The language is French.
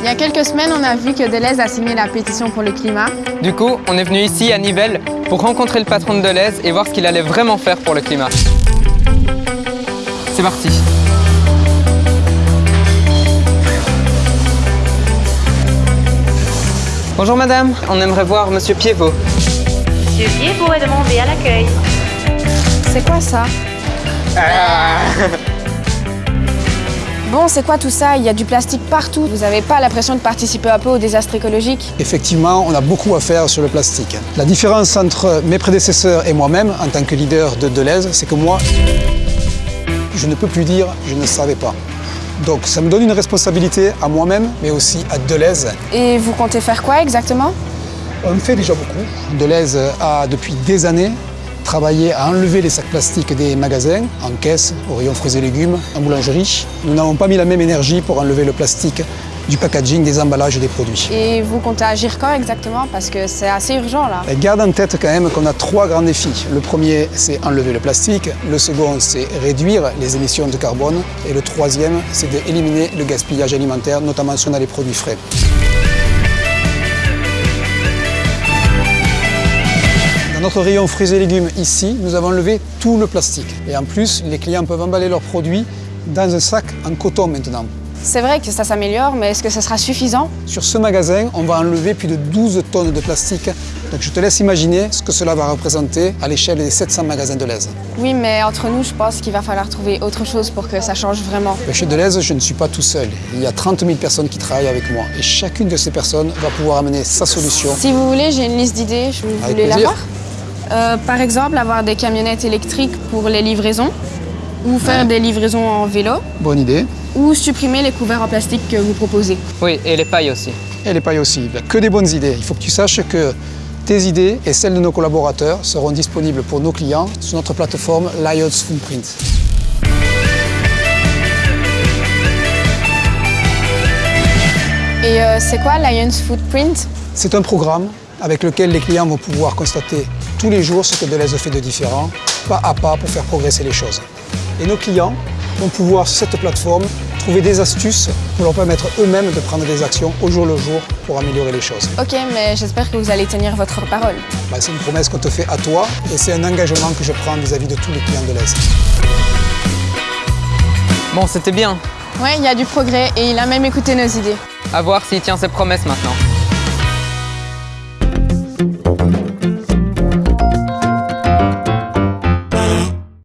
Il y a quelques semaines, on a vu que Deleuze a signé la pétition pour le climat. Du coup, on est venu ici à Nivelles pour rencontrer le patron de Deleuze et voir ce qu'il allait vraiment faire pour le climat. C'est parti Bonjour madame, on aimerait voir monsieur Piévot. Monsieur Piévot est demandé à l'accueil. C'est quoi ça? Bon, c'est quoi tout ça? Il y a du plastique partout. Vous n'avez pas l'impression de participer un peu au désastre écologique? Effectivement, on a beaucoup à faire sur le plastique. La différence entre mes prédécesseurs et moi-même, en tant que leader de Deleuze, c'est que moi, je ne peux plus dire « je ne savais pas ». Donc ça me donne une responsabilité à moi-même, mais aussi à Deleuze. Et vous comptez faire quoi exactement? On fait déjà beaucoup. Deleuze a depuis des années travaillé à enlever les sacs plastiques des magasins, en caisse, au rayon fruits et légumes, en boulangerie. Nous n'avons pas mis la même énergie pour enlever le plastique du packaging, des emballages et des produits. Et vous comptez agir quand exactement? Parce que c'est assez urgent là. Et garde en tête quand même qu'on a trois grands défis. Le premier, c'est enlever le plastique. Le second, c'est réduire les émissions de carbone. Et le troisième, c'est d'éliminer le gaspillage alimentaire, notamment si on a les produits frais. Notre rayon fruits et légumes ici, nous avons enlevé tout le plastique. Et en plus, les clients peuvent emballer leurs produits dans un sac en coton maintenant. C'est vrai que ça s'améliore, mais est-ce que ça sera suffisant? Sur ce magasin, on va enlever plus de 12 tonnes de plastique. Donc je te laisse imaginer ce que cela va représenter à l'échelle des 700 magasins de l'Aise. Oui, mais entre nous, je pense qu'il va falloir trouver autre chose pour que ça change vraiment. Chez Deleuze, je ne suis pas tout seul. Il y a 30 000 personnes qui travaillent avec moi. Et chacune de ces personnes va pouvoir amener sa solution. Si vous voulez, j'ai une liste d'idées. Vous Avec voulez la voir Euh, Par exemple, avoir des camionnettes électriques pour les livraisons, ou faire Ouais. des livraisons en vélo, Bonne idée. ou supprimer les couverts en plastique que vous proposez. Oui, et les pailles aussi. Et les pailles aussi. Ben, Que des bonnes idées. Il faut que tu saches que tes idées et celles de nos collaborateurs seront disponibles pour nos clients sur notre plateforme Lions Footprint. Et euh, c'est quoi Lions Footprint? C'est un programme avec lequel les clients vont pouvoir constater tous les jours ce que Deleuze fait de différent, pas à pas pour faire progresser les choses. Et nos clients vont pouvoir sur cette plateforme trouver des astuces pour leur permettre eux-mêmes de prendre des actions au jour le jour pour améliorer les choses. Ok, mais j'espère que vous allez tenir votre parole. Ben, c'est une promesse qu'on te fait à toi et c'est un engagement que je prends vis-à-vis de tous les clients de l'Est. Bon, c'était bien. Ouais, il y a du progrès et il a même écouté nos idées. À voir s'il tient ses promesses maintenant.